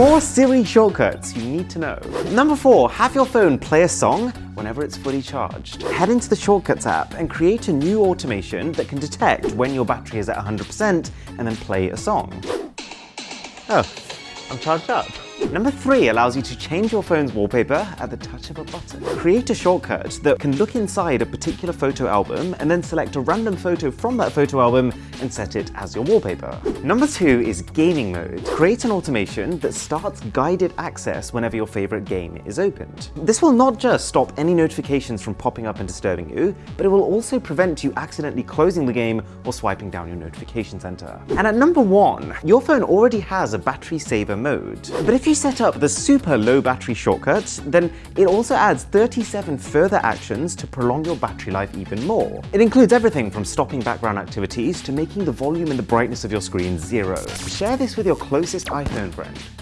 four Siri shortcuts you need to know. Number four, have your phone play a song whenever it's fully charged. Head into the Shortcuts app and create a new automation that can detect when your battery is at 100% and then play a song. Oh, I'm charged up. Number three allows you to change your phone's wallpaper at the touch of a button. Create a shortcut that can look inside a particular photo album and then select a random photo from that photo album and set it as your wallpaper. Number two is gaming mode. Create an automation that starts guided access whenever your favorite game is opened. This will not just stop any notifications from popping up and disturbing you, but it will also prevent you accidentally closing the game or swiping down your notification center. And at number one, your phone already has a battery saver mode. But if you set up the super low battery shortcut, then it also adds 37 further actions to prolong your battery life even more. It includes everything from stopping background activities to making the volume and the brightness of your screen zero. Share this with your closest iPhone friend.